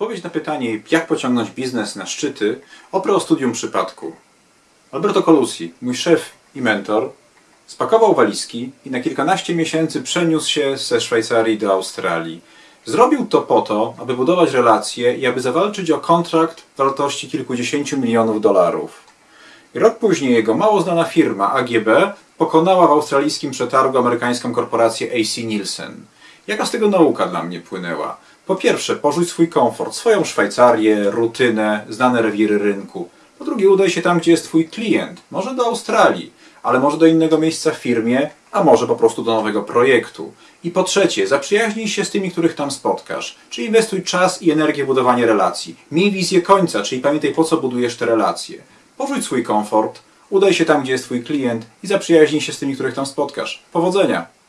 Odpowiedź na pytanie, jak pociągnąć biznes na szczyty, oprę o studium przypadku. Alberto Colusi, mój szef i mentor, spakował walizki i na kilkanaście miesięcy przeniósł się ze Szwajcarii do Australii. Zrobił to po to, aby budować relacje i aby zawalczyć o kontrakt wartości kilkudziesięciu milionów dolarów. Rok później jego mało znana firma AGB pokonała w australijskim przetargu amerykańską korporację AC Nielsen. Jaka z tego nauka dla mnie płynęła? Po pierwsze, porzuć swój komfort, swoją Szwajcarię, rutynę, znane rewiry rynku. Po drugie, udaj się tam, gdzie jest twój klient. Może do Australii, ale może do innego miejsca w firmie, a może po prostu do nowego projektu. I po trzecie, zaprzyjaźnij się z tymi, których tam spotkasz. Czyli inwestuj czas i energię w budowanie relacji. Miej wizję końca, czyli pamiętaj, po co budujesz te relacje. Porzuć swój komfort, udaj się tam, gdzie jest twój klient i zaprzyjaźnij się z tymi, których tam spotkasz. Powodzenia!